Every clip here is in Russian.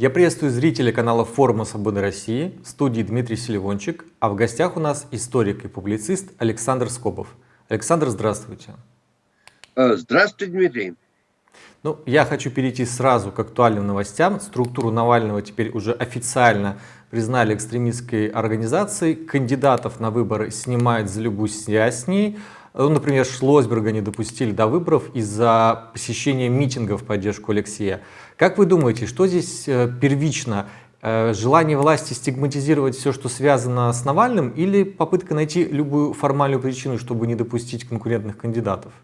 Я приветствую зрителей канала Форума Свободы России, в студии Дмитрий Селивончик, а в гостях у нас историк и публицист Александр Скобов. Александр, здравствуйте. Э, здравствуйте, Дмитрий. Ну, я хочу перейти сразу к актуальным новостям. Структуру Навального теперь уже официально признали экстремистской организацией. Кандидатов на выборы снимают за любую связь с ней. Ну, например, Шлосберга не допустили до выборов из-за посещения митингов в поддержку Алексея. Как вы думаете, что здесь э, первично? Э, желание власти стигматизировать все, что связано с Навальным, или попытка найти любую формальную причину, чтобы не допустить конкурентных кандидатов?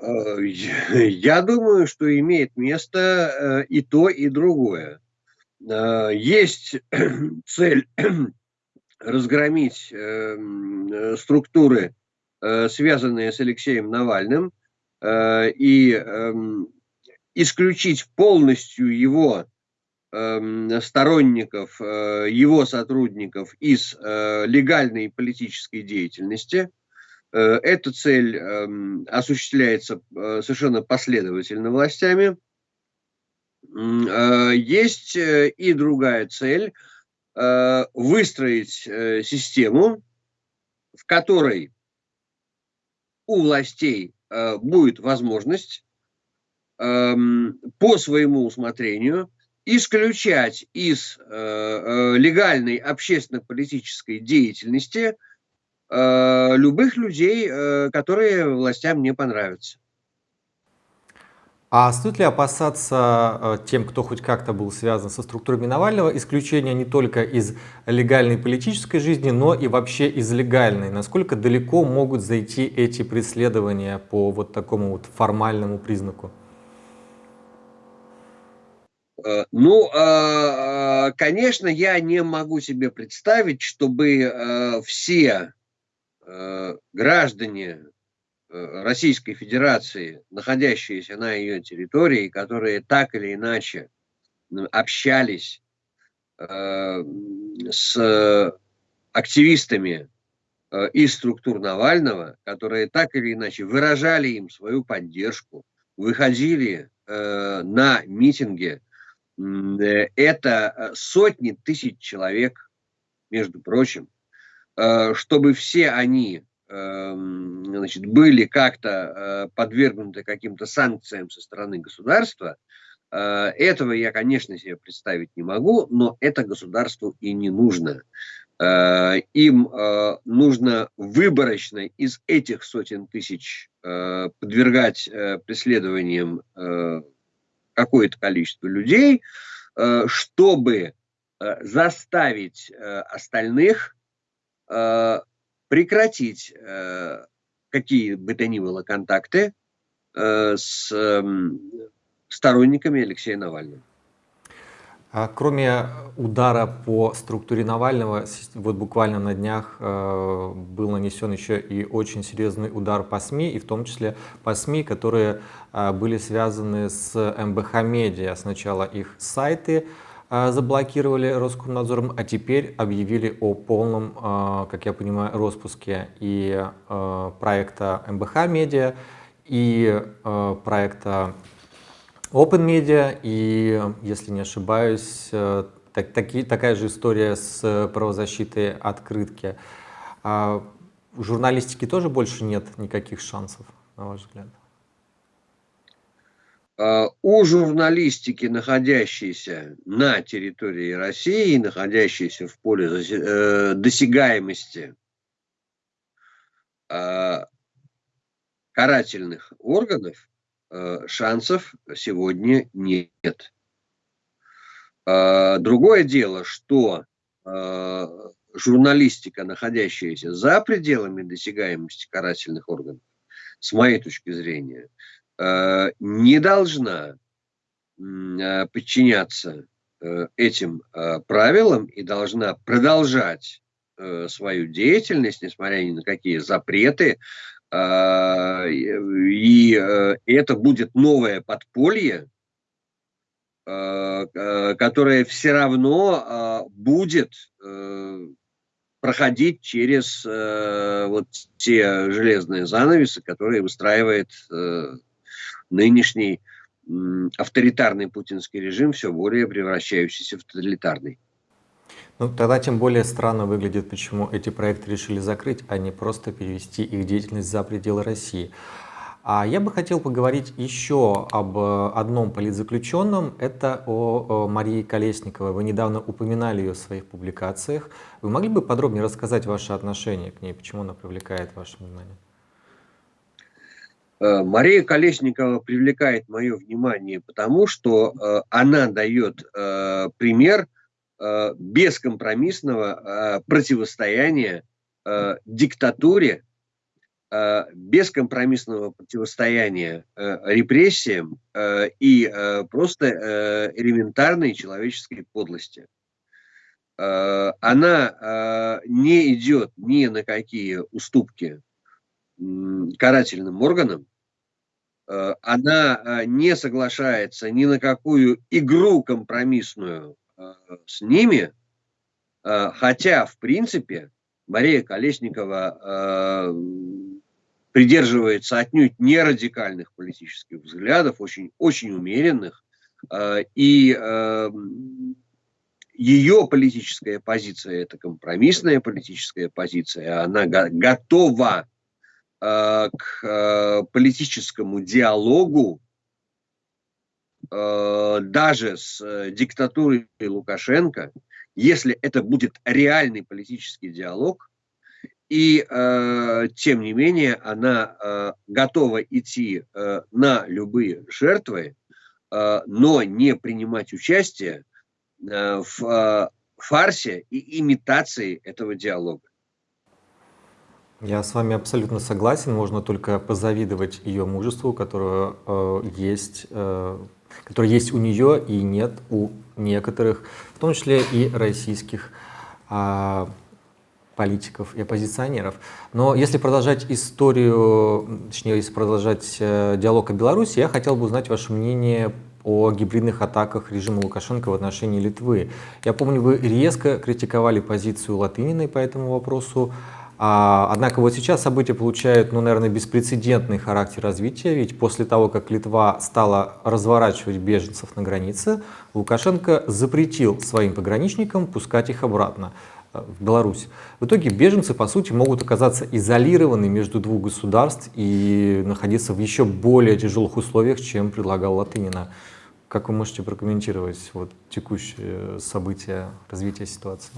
Э, я думаю, что имеет место и то, и другое. Есть цель разгромить эм, структуры, связанные с Алексеем Навальным, и э, исключить полностью его э, сторонников, э, его сотрудников из э, легальной политической деятельности. Э, эта цель э, осуществляется э, совершенно последовательно властями. Э, есть э, и другая цель – Э, выстроить э, систему, в которой у властей э, будет возможность эм, по своему усмотрению исключать из легальной общественно-политической деятельности любых людей, которые властям не понравятся. А стоит ли опасаться э, тем, кто хоть как-то был связан со структурами Навального, исключения не только из легальной политической жизни, но и вообще из легальной? Насколько далеко могут зайти эти преследования по вот такому вот формальному признаку? Э, ну, э, конечно, я не могу себе представить, чтобы все граждане Э, Российской Федерации, находящиеся на ее территории, которые так или иначе общались э, с активистами э, из структур Навального, которые так или иначе выражали им свою поддержку, выходили э, на митинги. Э, это сотни тысяч человек, между прочим, э, чтобы все они значит, были как-то э, подвергнуты каким-то санкциям со стороны государства, э, этого я, конечно, себе представить не могу, но это государству и не нужно. Э, им нужно выборочно из этих сотен тысяч подвергать преследованиям какое-то количество людей, чтобы заставить остальных прекратить э, какие бы то ни было контакты э, с э, сторонниками Алексея Навального. А кроме удара по структуре Навального, вот буквально на днях э, был нанесен еще и очень серьезный удар по СМИ, и в том числе по СМИ, которые э, были связаны с МБХ Медиа. Сначала их сайты, заблокировали Роскомнадзором, а теперь объявили о полном, а, как я понимаю, распуске и а, проекта МБХ Медиа, и проекта Open Media, и, если не ошибаюсь, так, таки, такая же история с правозащитой открытки. У журналистики тоже больше нет никаких шансов, на ваш взгляд? У журналистики, находящейся на территории России, находящейся в поле э, досягаемости а, карательных органов, э, шансов сегодня нет. Другое дело, что журналистика, находящаяся за пределами досягаемости карательных органов, с моей точки зрения, Э, не должна э, подчиняться э, этим правилам и должна продолжать свою деятельность, несмотря ни на какие запреты, и это будет новое подполье, которое все равно будет проходить через вот те железные занавесы, которые выстраивает нынешний авторитарный путинский режим, все более превращающийся в тоталитарный. Ну, тогда тем более странно выглядит, почему эти проекты решили закрыть, а не просто перевести их деятельность за пределы России. А я бы хотел поговорить еще об э, одном политзаключенном, это о, Марии Колесниковой. Вы недавно упоминали ее в своих публикациях. Вы могли бы подробнее рассказать ваше отношение к ней, почему она привлекает ваше внимание? Э, Мария Колесникова привлекает мое внимание, потому что э, она дает пример бескомпромиссного противостояния диктатуре Э, бескомпромиссного противостояния э, репрессиям э, и просто элементарной человеческой подлости. Она не идет ни на какие уступки карательным органам, она не соглашается ни на какую игру компромиссную с ними, хотя, в принципе, Мария Колесникова придерживается отнюдь не радикальных политических взглядов, очень, очень умеренных, э, и эм, ее политическая позиция – это компромиссная политическая позиция, она готова э, к э, политическому диалогу даже с диктатурой Лукашенко, если это будет реальный политический диалог, и э, тем не менее она э, готова идти э, на любые жертвы, э, но не принимать участие э, в э, фарсе и имитации этого диалога. Я с вами абсолютно согласен. Можно только позавидовать ее мужеству, которое э, есть, э, которое есть у нее и нет у некоторых, в том числе и российских э, политиков и оппозиционеров. Но если продолжать историю, точнее, если продолжать э, диалог о Беларуси, я хотел бы узнать ваше мнение о гибридных атаках режима Лукашенко в отношении Литвы. Я помню, вы резко критиковали позицию Латыниной по этому вопросу. А, однако вот сейчас события получают, ну, наверное, беспрецедентный характер развития, ведь после того, как Литва стала разворачивать беженцев на границе, Лукашенко запретил своим пограничникам пускать их обратно в Беларусь. В итоге беженцы, по сути, могут оказаться изолированы между двух государств и находиться в еще более тяжелых условиях, чем предлагал Латынина. Как вы можете прокомментировать вот, текущие события, развития ситуации?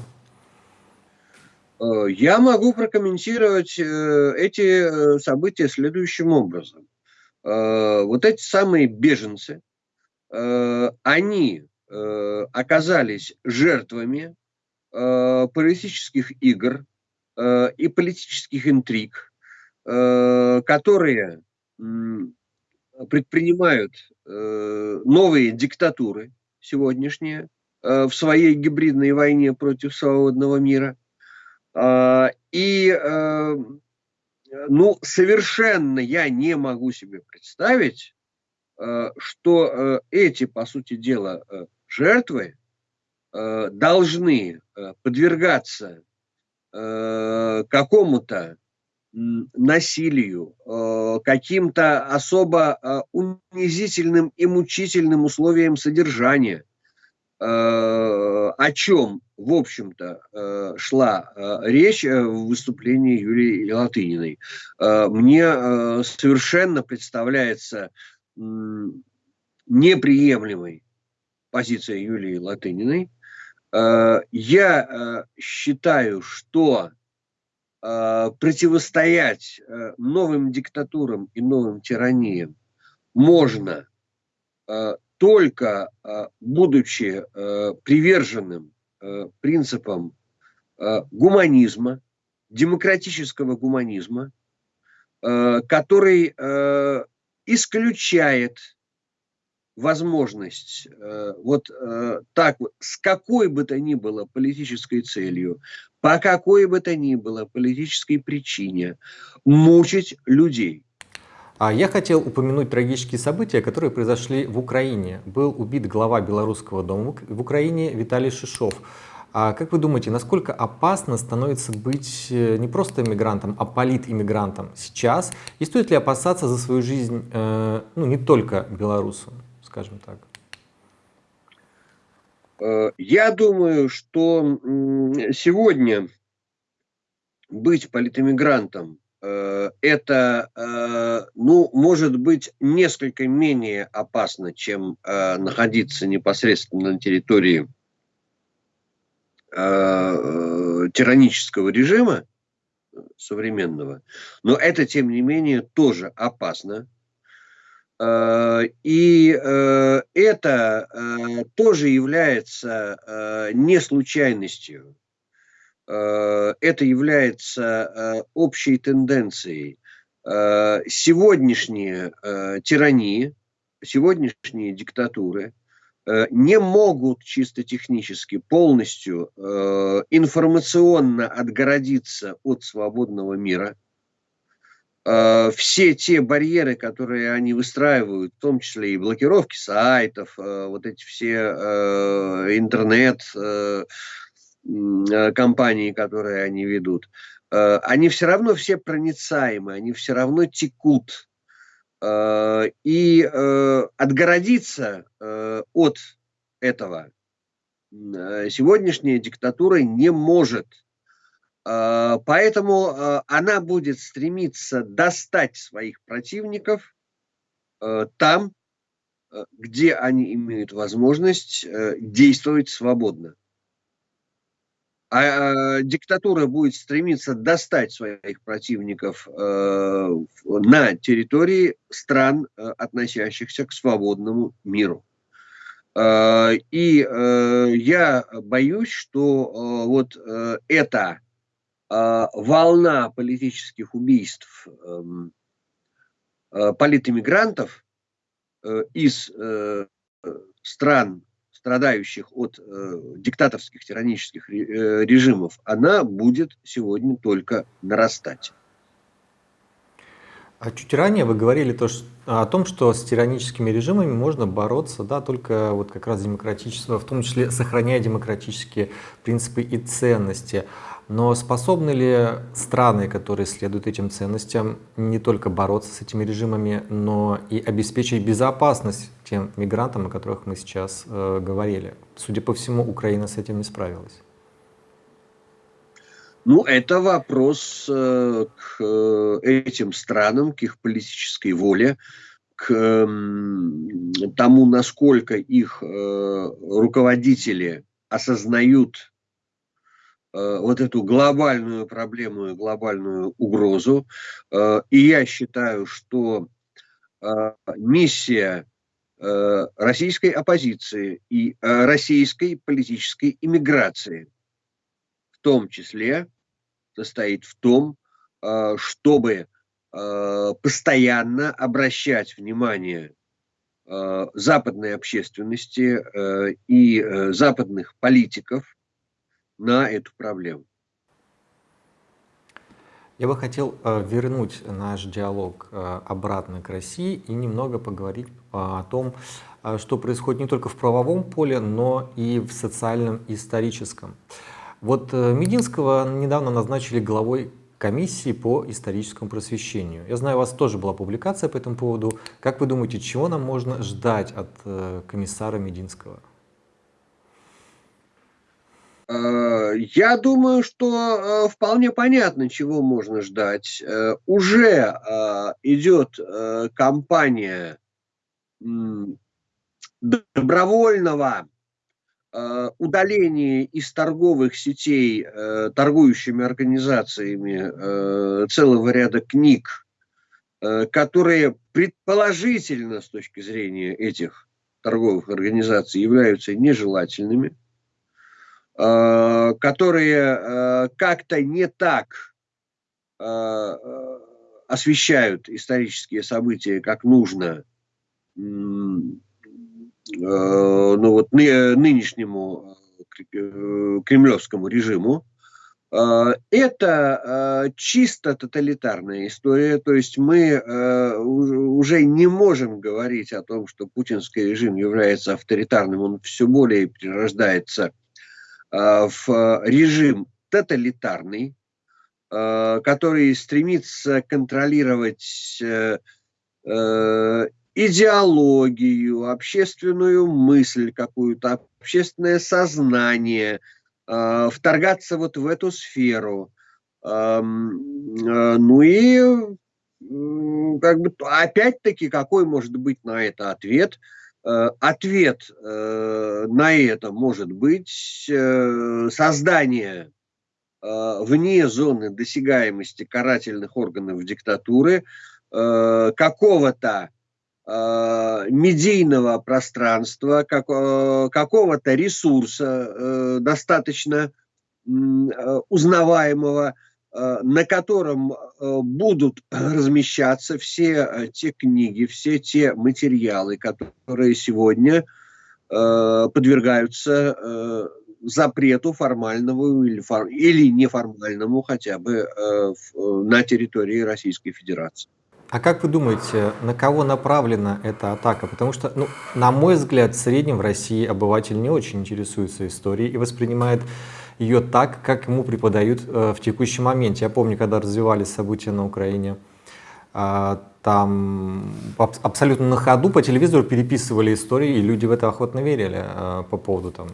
Э, я могу прокомментировать э, эти э, события следующим образом. Вот эти самые беженцы, они оказались жертвами политических игр и политических интриг, которые предпринимают новые диктатуры сегодняшние в своей гибридной войне против свободного мира. Э, и э, ну, совершенно я не могу себе представить, э, что э, эти, по сути дела, жертвы должны подвергаться какому-то насилию, каким-то особо унизительным и мучительным условиям содержания, о чем, в общем-то, шла речь в выступлении Юлии Латыниной. Мне совершенно представляется неприемлемой позиция Юлии Латыниной, Э, я э, считаю, что э, противостоять новым диктатурам и новым тираниям можно только будучи приверженным принципам гуманизма, демократического гуманизма, который исключает возможность э, вот э, так вот, с какой бы то ни было политической целью, по какой бы то ни было политической причине мучить людей. А я хотел упомянуть трагические события, которые произошли в Украине. Был убит глава Белорусского дома в Украине Виталий Шишов. А как вы думаете, насколько опасно становится быть э, не просто иммигрантом, а политиммигрантом сейчас? И стоит ли опасаться за свою жизнь, э, ну, не только белорусам? скажем так? Э, я думаю, что сегодня быть политэмигрантом э, это, э, ну, может быть, несколько менее опасно, чем находиться непосредственно на территории тиранического режима современного. Но это, тем не менее, тоже опасно. Э, и э, это э, тоже является не случайностью. Это является общей тенденцией. Сегодняшние тирании, сегодняшние диктатуры не могут чисто технически полностью информационно отгородиться от свободного мира – Э, все те барьеры, которые они выстраивают, в том числе и блокировки сайтов, э, вот эти все э, интернет компании, которые они ведут, они все равно все проницаемы, они все равно текут. И отгородиться от этого сегодняшняя диктатура не может – поэтому она будет стремиться достать своих противников там, где они имеют возможность э, действовать свободно. А диктатура будет стремиться достать своих противников э, на территории стран, э, относящихся к свободному миру. И я боюсь, что вот это а, волна политических убийств эм, э, политэмигрантов э, из э, стран, страдающих от диктаторских тиранических режимов, она будет сегодня только нарастать. А чуть ранее вы говорили то, что, о том, что с тираническими режимами можно бороться, да, только вот как раз демократического, в том числе сохраняя демократические принципы и ценности. Но способны ли страны, которые следуют этим ценностям, не только бороться с этими режимами, но и обеспечить безопасность тем мигрантам, о которых мы сейчас э, говорили? Судя по всему, Украина с этим не справилась. Ну, это вопрос э, к э, этим странам, к их политической воле, к э, тому, насколько их э, руководители осознают вот эту глобальную проблему и глобальную угрозу. Э, и я считаю, что э, миссия российской оппозиции и российской политической иммиграции в том числе состоит в том, чтобы постоянно обращать внимание западной общественности и западных политиков на эту проблему. Я бы хотел э, вернуть наш диалог э, обратно к России и немного поговорить э, о том, что происходит не только в правовом поле, но и в социальном и историческом. Вот Мединского недавно назначили главой комиссии по историческому просвещению. Я знаю, у вас тоже была публикация по этому поводу. Как вы думаете, чего нам можно ждать от комиссара Мединского? Э, я думаю, что э, вполне понятно, чего можно ждать. Э, уже идет кампания добровольного удаления из торговых сетей торгующими организациями целого ряда книг, которые предположительно с точки зрения этих торговых организаций являются нежелательными. Э, которые э, как-то не так э, освещают исторические события, как нужно ну, вот, нынешнему кремлевскому режиму. Это чисто тоталитарная история, то есть мы уже не можем говорить о том, что путинский режим является авторитарным, он все более перерождается в режим тоталитарный, э, который стремится контролировать э, идеологию, общественную мысль какую-то, общественное сознание, э, вторгаться вот в эту сферу. Э, ну и как бы опять-таки какой может быть на это ответ? Ответ на это может быть создание вне зоны досягаемости карательных органов диктатуры какого-то Э, медийного пространства, как, э, какого-то ресурса э, достаточно узнаваемого, на котором будут размещаться все те книги, все те материалы, которые сегодня подвергаются запрету формальному или, или неформальному хотя бы на территории Российской Федерации. А как вы думаете, на кого направлена эта атака? Потому что, ну, на мой взгляд, в среднем в России обыватель не очень интересуется историей и воспринимает ее так, как ему преподают э, в текущем моменте. Я помню, когда развивались события на Украине, э, там аб абсолютно на ходу по телевизору переписывали истории, и люди в это охотно верили э, по поводу там,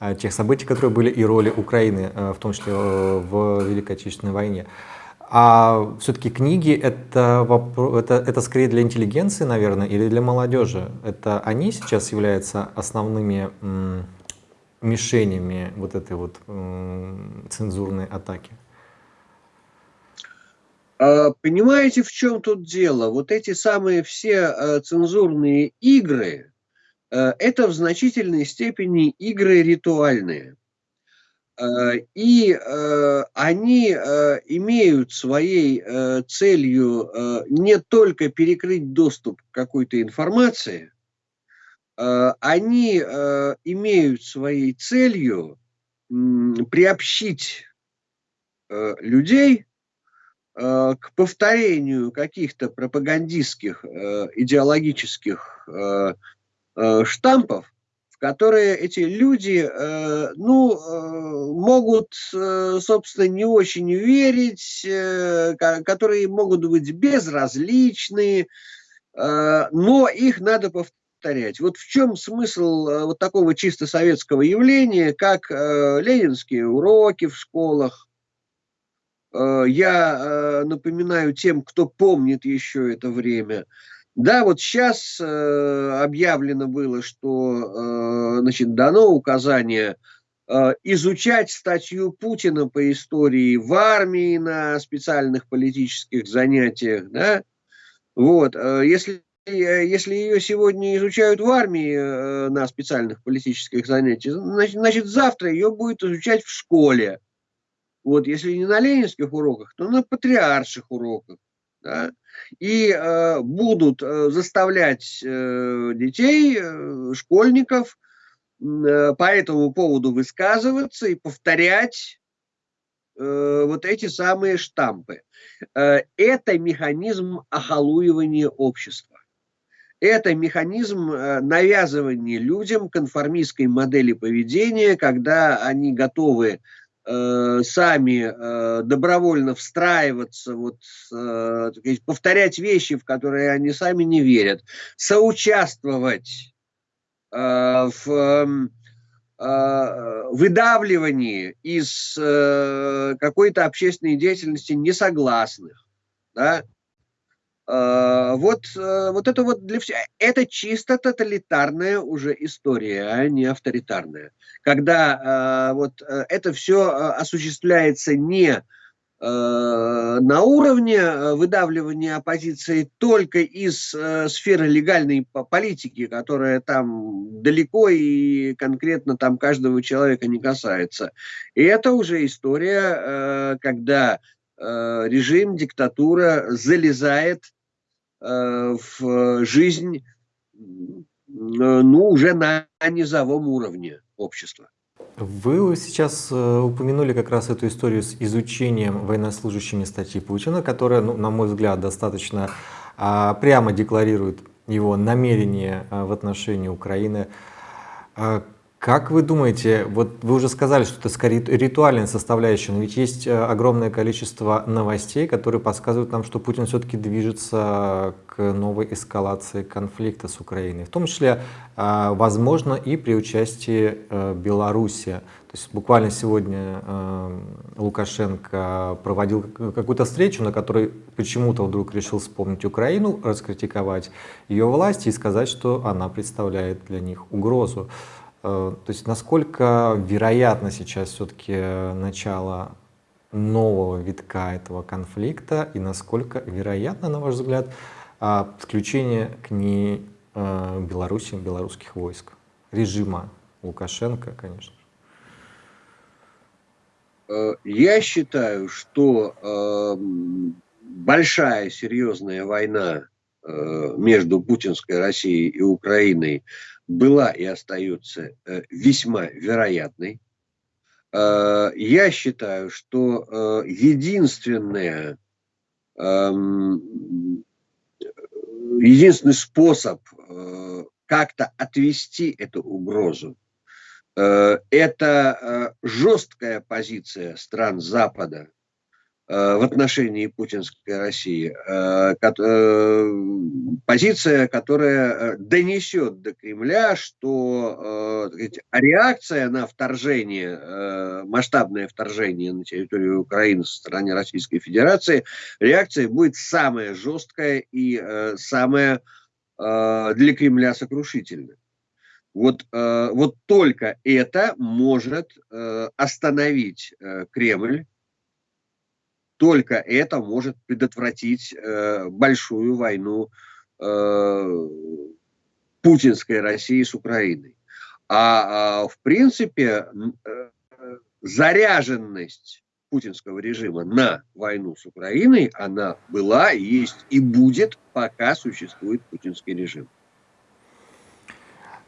э, тех событий, которые были, и роли Украины, в том числе в Великой Отечественной войне. А все-таки книги это, это, это скорее для интеллигенции, наверное, или для молодежи? Это они сейчас являются основными мишенями вот этой вот цензурной атаки? А, понимаете, в чем тут дело? Вот эти самые все а, цензурные игры, а, это в значительной степени игры ритуальные. И они имеют своей целью не только перекрыть доступ к какой-то информации, они имеют своей целью приобщить людей к повторению каких-то пропагандистских идеологических штампов, которые эти люди, э, ну, э, могут, э, собственно, не очень верить, э, которые могут быть безразличны, э, но их надо повторять. Вот в чем смысл э, вот такого чисто советского явления, как э, ленинские уроки в школах. Э, я э, напоминаю тем, кто помнит еще это время – да, вот сейчас э, объявлено было, что э, значит, дано указание э, изучать статью Путина по истории в армии на специальных политических занятиях. Да? Вот, э, если если ее сегодня изучают в армии э, на специальных политических занятиях, значит, значит, завтра ее будет изучать в школе. Вот, если не на ленинских уроках, то на патриарших уроках. Да? и э, будут э, заставлять э, детей, э, школьников э, по этому поводу высказываться и повторять э, вот эти самые штампы. Э, это механизм охолуивания общества. Это механизм э, навязывания людям конформистской модели поведения, когда они готовы Э, сами э, добровольно встраиваться, вот, э, повторять вещи, в которые они сами не верят, соучаствовать э, в эм, э, выдавливании из э, какой-то общественной деятельности несогласных. Да? А, вот, э, вот это вот для всех, это чисто тоталитарная уже история, а не авторитарная. Когда а, вот э, это все э, осуществляется не на уровне выдавливания оппозиции только из сферы легальной политики, которая там далеко и конкретно там каждого человека не касается. И это уже история, когда режим, диктатура залезает Э, в жизнь, ну, уже на низовом уровне общества. Вы сейчас э, упомянули как раз эту историю с изучением военнослужащими статьи Путина, которая, ну, на мой взгляд, достаточно а, прямо декларирует его намерение а, в отношении Украины. Как вы думаете, вот вы уже сказали, что это скорее ритуальная составляющая, но ведь есть э, огромное количество новостей, которые подсказывают нам, что Путин все-таки движется к новой эскалации конфликта с Украиной, в том числе, а, возможно, и при участии э, Беларуси. То есть буквально сегодня э, Лукашенко проводил какую-то встречу, на которой почему-то вдруг решил вспомнить Украину, раскритиковать ее власти и сказать, что она представляет для них угрозу. Э, то есть насколько вероятно сейчас все-таки начало нового витка этого конфликта и насколько вероятно, на ваш взгляд, а, подключение к ней э, Беларуси, белорусских войск, режима Лукашенко, конечно. Э, я считаю, что большая серьезная война между путинской Россией и Украиной была и остается э, весьма вероятной. Э, я считаю, что э, единственное, эм, единственный способ как-то отвести эту угрозу, это жесткая позиция стран Запада в отношении путинской России, э, э, позиция, которая донесет до Кремля, что реакция на вторжение, масштабное вторжение на территорию Украины со стороны Российской Федерации, реакция будет самая жесткая и самая для Кремля сокрушительная. Вот, вот только это может остановить Кремль только это может предотвратить э, большую войну э, путинской России с Украиной. А, а в принципе э, заряженность путинского режима на войну с Украиной, она была, есть и будет, пока существует путинский режим.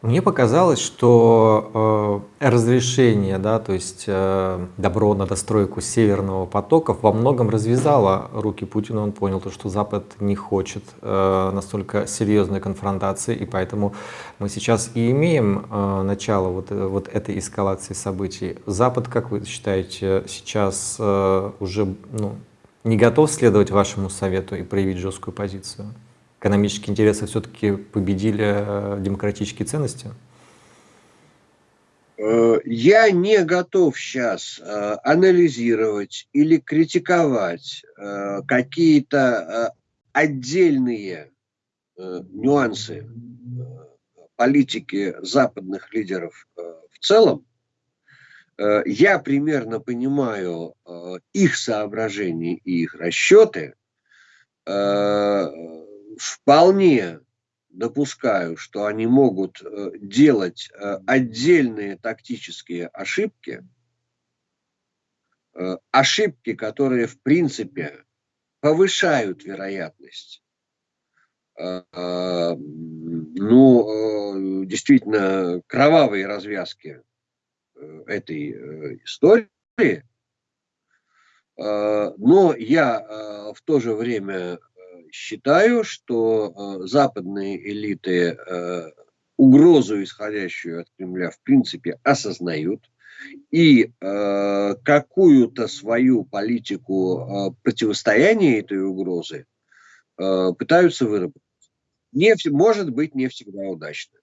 Мне показалось, что э, разрешение, да, то есть э, добро на достройку Северного потока во многом развязало руки Путина. Он понял, то, что Запад не хочет э, настолько серьезной конфронтации, и поэтому мы сейчас и имеем э, начало вот, э, вот этой эскалации событий. Запад, как вы считаете, сейчас э, уже ну, не готов следовать вашему совету и проявить жесткую позицию? Экономические интересы все-таки победили э, демократические ценности? Э, я не готов сейчас э, анализировать или критиковать какие-то отдельные нюансы политики западных лидеров в целом. Я примерно понимаю их соображения и их расчеты вполне допускаю, что они могут э, делать э, отдельные тактические ошибки, э, ошибки, которые в принципе повышают вероятность ну, действительно кровавые развязки этой истории. Но я в то же время считаю, что э, западные элиты э, угрозу, исходящую от Кремля, в принципе, осознают и э, какую-то свою политику противостояния этой угрозы пытаются выработать. Не, может быть, не всегда удачно,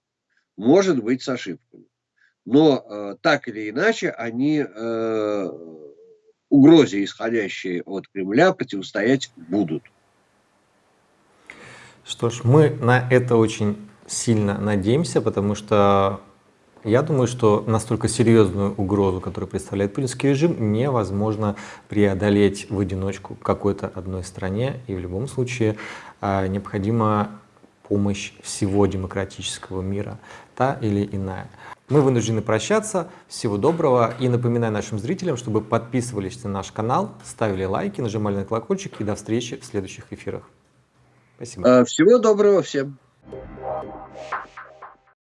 может быть, с ошибками. Но так или иначе они угрозе, исходящей от Кремля, противостоять будут. Что ж, мы на это очень сильно надеемся, потому что я думаю, что настолько серьезную угрозу, которую представляет путинский режим, невозможно преодолеть в одиночку какой-то одной стране. И в любом случае а, необходима помощь всего демократического мира, та или иная. Мы вынуждены прощаться. Всего доброго. И напоминаю нашим зрителям, чтобы подписывались на наш канал, ставили лайки, нажимали на колокольчик. И до встречи в следующих эфирах. Спасибо. Всего доброго всем.